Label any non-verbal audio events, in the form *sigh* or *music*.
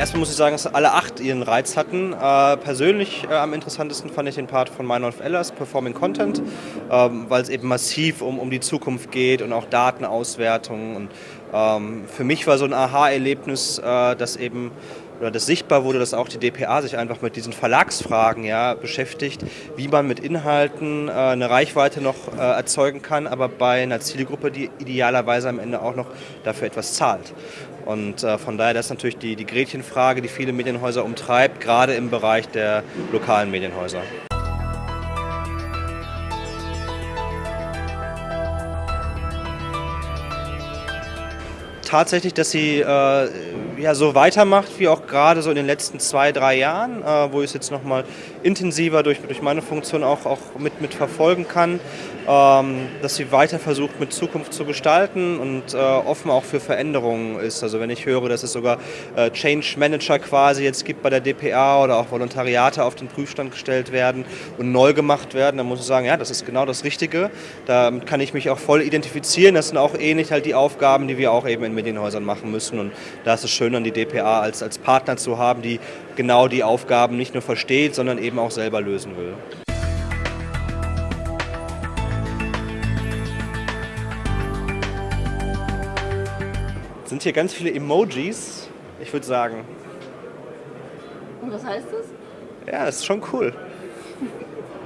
Erstmal muss ich sagen, dass alle acht ihren Reiz hatten. Äh, persönlich äh, am interessantesten fand ich den Part von Meinolf Ellers, Performing Content, ähm, weil es eben massiv um, um die Zukunft geht und auch Datenauswertung. Und ähm, für mich war so ein Aha-Erlebnis, äh, dass eben oder das sichtbar wurde, dass auch die DPA sich einfach mit diesen Verlagsfragen ja, beschäftigt, wie man mit Inhalten äh, eine Reichweite noch äh, erzeugen kann, aber bei einer Zielgruppe, die idealerweise am Ende auch noch dafür etwas zahlt. Und äh, von daher das ist natürlich die, die Gretchenfrage, die viele Medienhäuser umtreibt, gerade im Bereich der lokalen Medienhäuser. Tatsächlich, dass sie äh, ja, so weitermacht wie auch gerade so in den letzten zwei, drei Jahren, äh, wo ich es jetzt nochmal intensiver durch, durch meine Funktion auch, auch mit, mit verfolgen kann, ähm, dass sie weiter versucht mit Zukunft zu gestalten und äh, offen auch für Veränderungen ist. Also wenn ich höre, dass es sogar äh, Change Manager quasi jetzt gibt bei der DPA oder auch Volontariate auf den Prüfstand gestellt werden und neu gemacht werden, dann muss ich sagen, ja, das ist genau das Richtige. Damit kann ich mich auch voll identifizieren. Das sind auch ähnlich halt die Aufgaben, die wir auch eben in Medienhäusern machen müssen. Und da ist es schön, dann die DPA als, als Partner zu haben, die genau die Aufgaben nicht nur versteht, sondern eben auch selber lösen will. sind hier ganz viele Emojis, ich würde sagen. Und was heißt das? Ja, das ist schon cool. *laughs*